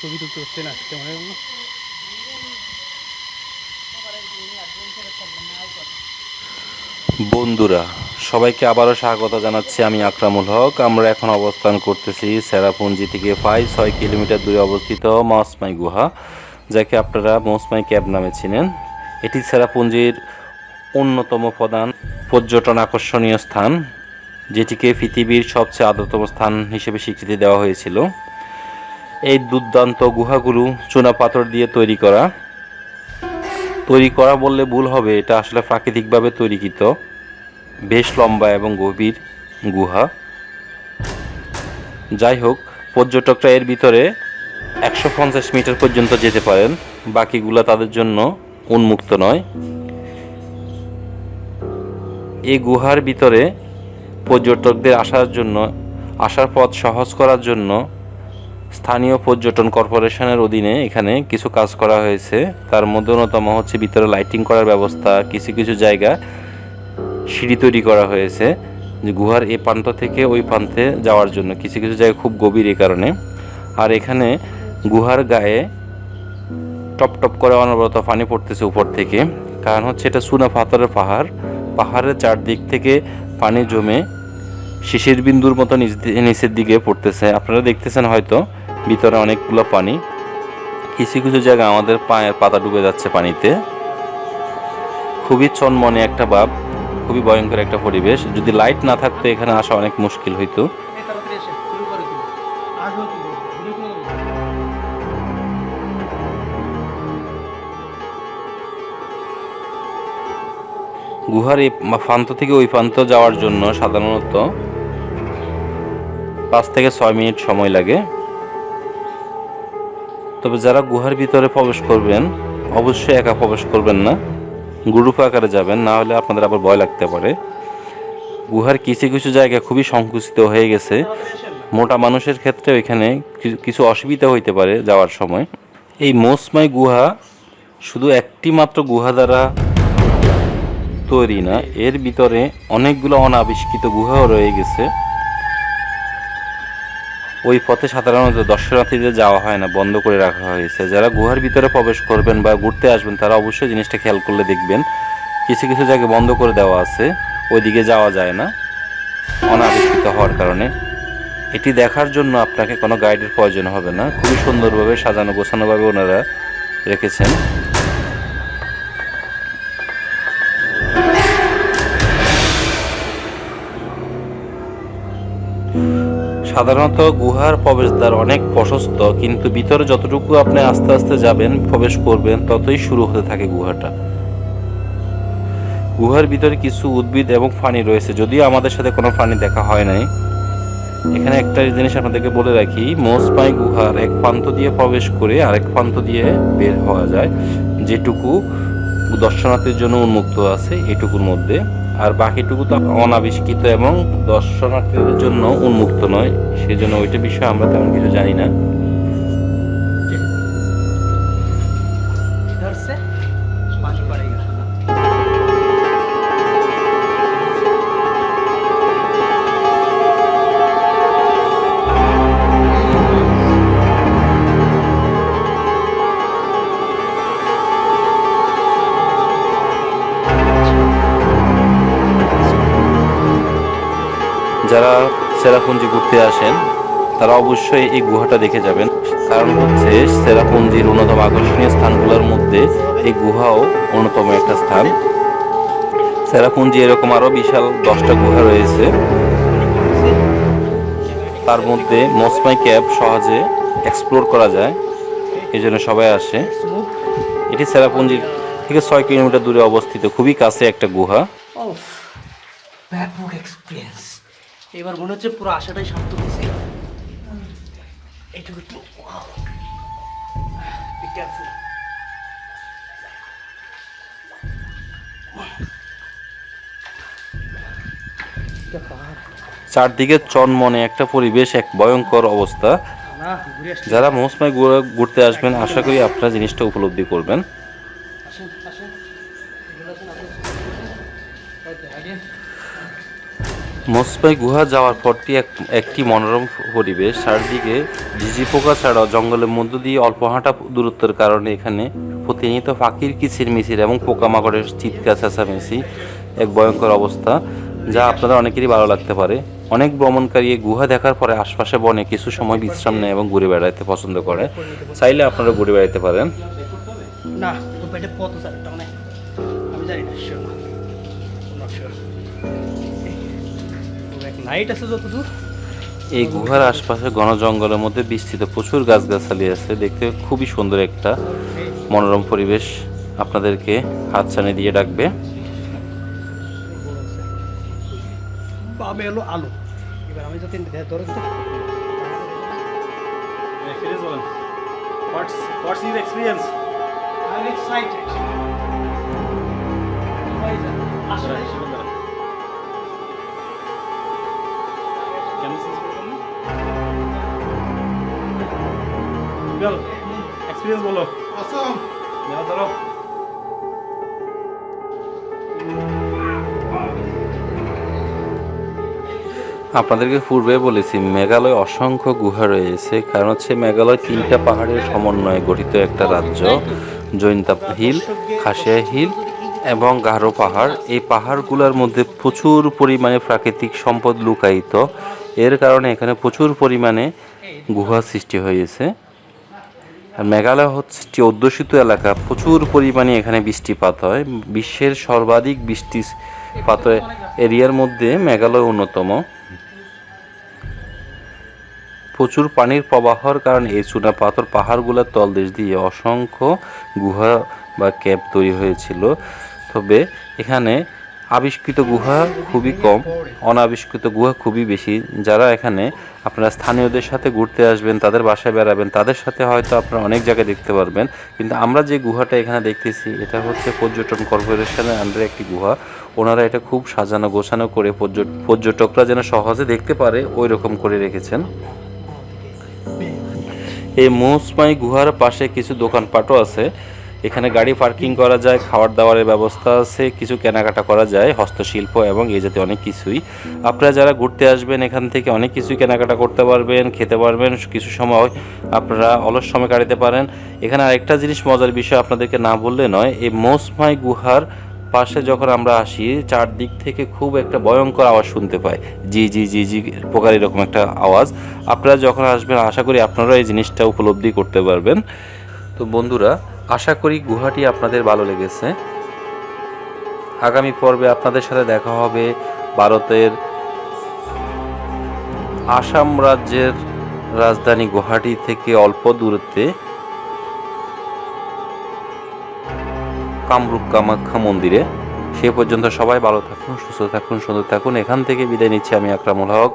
ছবি তুলতে হচ্ছে না কেমন? বন্ধুরা, সবাইকে আবারও স্বাগত জানাচ্ছি আমি আকরামুল হক। আমরা এখন অবস্থান করতেছি সেরাপুঞ্জি থেকে প্রায় ছয় কিলোমিটার দূরে অবস্থিত মৌসমাই গুহা, যাকে আপনারা মৌসমাই ক্যাব নামে চিনেন। এটি সেরাপুঞ্জির অন্যতম প্রধান পর্যটন আকর্ষণীয় স্থান, যেটিকে পৃথিবীর সবচেয়ে আদ্রতম স্থান হিসেবে স্বীকৃতি দেওয়া হয়েছিল। এই দুর্দান্ত গুহাগুলো চুনাপাথর দিয়ে তৈরি করা। তৈরি করা বললে ভুল হবে, এটা আসলে প্রাকৃতিকভাবে তৈরিকৃত। বেশ লম্বা এবং গভীর গুহা। যাই হোক, পর্যটকরা এর ভিতরে একশো পঞ্চাশ মিটার পর্যন্ত যেতে পারেন, বাকিগুলো তাদের জন্য উন্মুক্ত নয়। এই গুহার ভিতরে পর্যটকদের আসার জন্য, আসার পথ সহজ করার জন্য স্থানীয় পর্যটন কর্পোরেশনের অধীনে এখানে কিছু কাজ করা হয়েছে। তার মধ্যে অন্যতম হচ্ছে ভিতরে লাইটিং করার ব্যবস্থা, কিছু কিছু জায়গা সিঁড়ি তৈরি করা হয়েছে যে গুহার এ প্রান্ত থেকে ওই প্রান্তে যাওয়ার জন্য। কিছু কিছু জায়গা খুব গভীর এই কারণে। আর এখানে গুহার গায়ে টপ টপ করে অনবরত পানি পড়তেছে উপর থেকে। কারণ হচ্ছে এটা সুনা পাথরের পাহাড়। পাহাড়ের চারদিক থেকে পানি জমে শিশির বিন্দুর মতো নিচ, নিচের দিকে পড়তেছে। আপনারা দেখতেছেন হয়তো ভিতরে অনেকগুলো পানি। কিছু কিছু জায়গা আমাদের পায়ের পাতা ডুবে যাচ্ছে পানিতে। খুবই চনমনে একটা ভাব খুবই ভয়ঙ্কর একটা পরিবেশ। যদি লাইট না থাকতো এখানে আসা অনেক মুশকিল হইতো। গুহার এই প্রান্ত থেকে ওই প্রান্ত যাওয়ার জন্য সাধারণত পাঁচ থেকে ছয় মিনিট সময় লাগে। তবে যারা গুহার ভিতরে প্রবেশ করবেন, অবশ্যই একা প্রবেশ করবেন না। গ্রুপ আকারে যাবেন, না হলে আপনাদের আবার ভয় লাগতে পারে। গুহার কিছু কিছু জায়গা খুবই সংকুচিত হয়ে গেছে। মোটা মানুষের ক্ষেত্রে কিছু- কিছু অসুবিধা হইতে পারে যাওয়ার সময়। এই মৌসমাই গুহা শুধু একটি মাত্র গুহা দ্বারা তৈরি না, এর ভিতরে অনেকগুলো অনাবিষ্কৃত গুহাও রয়ে গেছে। ওই পথে সাধারণত দর্শনার্থীদের যাওয়া হয় না, বন্ধ করে রাখা হয়েছে। যারা গুহার ভিতরে প্রবেশ করবেন বা ঘুরতে আসবেন, তারা অবশ্যই জিনিসটা খেয়াল করলে দেখবেন। কিছু কিছু জায়গায় বন্ধ করে দেওয়া আছে, ওইদিকে যাওয়া যায় না অনাবিষ্কৃত হওয়ার কারণে। এটি দেখার জন্য আপনাকে কোনো গাইডের প্রয়োজন হবে না। খুবই সুন্দরভাবে সাজানো, গোছানোভাবে ওনারা রেখেছেন। সাধারণত গুহার প্রবেশদ্বার অনেক প্রশস্ত, কিন্তু ভিতরে যতটুকু আপনি আস্তে আস্তে যাবেন, প্রবেশ করবেন, ততই শুরু হতে থাকে গুহাটা। গুহার ভিতরে কিছু উদ্ভিদ এবং পানি রয়েছে। যদিও আমাদের সাথে কোনো ফানি দেখা হয় নাই। এখানে একটা জিনিস আপনাদেরকে বলে রাখি মোসপাই গুহার এক প্রান্ত দিয়ে প্রবেশ করে আরেক প্রান্ত দিয়ে বের হওয়া যায়, যেটুকু দর্শনার্থীর জন্য উন্মুক্ত আছে এটুকুর মধ্যে। আর বাকিটুকু তো অনাবিষ্কৃত এবং দর্শনার্থীদের জন্য উন্মুক্ত নয়, সেজন্য ওইটা বিষয়ে আমরা তেমন কিছু জানি না। যারা সেরাপুঞ্জি ঘুরতে আসেন, তারা অবশ্যই এই গুহাটা দেখে যাবেন। কারণ হচ্ছে সেরাপুঞ্জির অন্যতম আকর্ষণীয় স্থানগুলোর মধ্যে এই গুহাও অন্যতম একটা স্থান। সেরাপুঞ্জি এরকম আরও বিশাল দশটা গুহা রয়েছে। তার মধ্যে মসমাই ক্যাব সহজে এক্সপ্লোর করা যায়। এই জন্য সবাই আসে। এটি সেরাপুঞ্জির থেকে ছয় কিলোমিটার দূরে অবস্থিত। খুবই কাছে একটা গুহা। ব্যাপক এক্সপিরিয়েন্স এবার মনে হচ্ছে পুরো আশাটাই শান্ত হয়েছে। এইটুকু একটু চারদিকে চনমনে একটা পরিবেশ এক ভয়ঙ্কর অবস্থা। যারা মৌসুমায় ঘুরতে আসবেন আশা করি আপনারা জিনিসটা উপলব্ধি করবেন। আসেন আসেন। মোসপাই গুহা যাওয়ার পরটি এক একটি মনোরম পরিবেশ। চারদিকে ঝিঝি পোকা ছাড়াও জঙ্গলের মধ্য দিয়ে অল্প হাঁটা দূরত্বের কারণে এখানে প্রতিনিয়ত পাখির কিচির মিচির এবং পোকামাকড়ের চিৎকার, চেঁচামেচি এক ভয়ঙ্কর অবস্থা, যা আপনাদের অনেকেরই ভালো লাগতে পারে। অনেক ভ্রমণকারী গুহা দেখার পরে আশপাশে বনে কিছু সময় বিশ্রাম নেয় এবং ঘুরে বেড়াতে পছন্দ করে। চাইলে আপনারা ঘুরে বেড়াতে পারেন। না আছে যতদূর? এই গুহার আশপাশে ঘন জঙ্গলের মধ্যে বিস্তৃত প্রচুর গাছগাছালি আছে। দেখতে খুবই সুন্দর একটা মনোরম পরিবেশ আপনাদেরকে হাত হাতছানি দিয়ে ডাকবে। বামে এলো আলো। এবার আমি যদি ধরে এক্সপিরিয়েন্স বলো। ধরো। আপনাদেরকে পূর্বে বলেছি মেঘালয় অসংখ্য গুহা রয়েছে। কারণ হচ্ছে মেঘালয় তিনটা পাহাড়ের সমন্বয়ে গঠিত একটা রাজ্য জৈন্তা হিল খাসিয়া হিল এবং গারো পাহাড়। এই পাহাড়গুলোর মধ্যে প্রচুর পরিমাণে প্রাকৃতিক সম্পদ লুকায়িত। এর কারণে এখানে প্রচুর পরিমাণে গুহা সৃষ্টি হয়েছে। মেঘালয় হচ্ছে একটি অধ্যুষিত এলাকা। প্রচুর পরিমাণে এখানে বৃষ্টিপাত হয়। বিশ্বের সর্বাধিক বৃষ্টিপাত এরিয়ার মধ্যে মেঘালয় অন্যতম। প্রচুর পানির প্রবাহর কারণে এই চুনা পাথর পাহাড়গুলোর তলদেশ দিয়ে অসংখ্য গুহা বা ক্যাপ তৈরি হয়েছিল। তবে এখানে আবিষ্কৃত গুহা খুবই কম, অনাবিষ্কৃত গুহা খুবই বেশি। যারা এখানে আপনারা স্থানীয়দের সাথে ঘুরতে আসবেন, তাদের বাসায় বেড়াবেন, তাদের সাথে হয়তো আপনারা অনেক জায়গায় দেখতে পারবেন। কিন্তু আমরা যে গুহাটা এখানে দেখতেছি, এটা হচ্ছে পর্যটন কর্পোরেশনের আন্ডারে একটি গুহা। ওনারা এটা খুব সাজানো, গোছানো করে পর্য- পর্যটকরা যেন সহজে দেখতে পারে ওই রকম করে রেখেছেন। এই মৌসমাই গুহার পাশে কিছু দোকানপাটও আছে। এখানে গাড়ি পার্কিং করা যায়, খাওয়ার দাওয়ারের ব্যবস্থা আছে, কিছু কেনাকাটা করা যায়, হস্তশিল্প এবং এই জাতীয় অনেক কিছুই। আপনারা যারা ঘুরতে আসবেন এখান থেকে অনেক কিছুই কেনাকাটা করতে পারবেন, খেতে পারবেন, কিছু সময় আপনারা অলস সময় কাটাতে পারেন। এখানে আরেকটা জিনিস মজার বিষয় আপনাদেরকে না বললে নয়, এই মৌসমাই গুহার পাশে যখন আমরা আসি, চারদিক থেকে খুব একটা ভয়ঙ্কর আওয়াজ শুনতে পাই। জি জি জি জি প্রকার এরকম একটা আওয়াজ। আপনারা যখন আসবেন, আশা করি আপনারা এই জিনিসটা উপলব্ধি করতে পারবেন। তো বন্ধুরা আশা করি গুহাটি আপনাদের ভালো লেগেছে। আগামী পর্বে আপনাদের সাথে দেখা হবে ভারতের আসাম রাজ্যের রাজধানী গুয়াহাটি থেকে অল্প দূরত্বে কামরূপ কামাখ্যা মন্দিরে। সে পর্যন্ত সবাই ভালো থাকুন, সুস্থ থাকুন, সুন্দর থাকুন। এখান থেকে বিদায় নিচ্ছি আমি আকরামুল হক।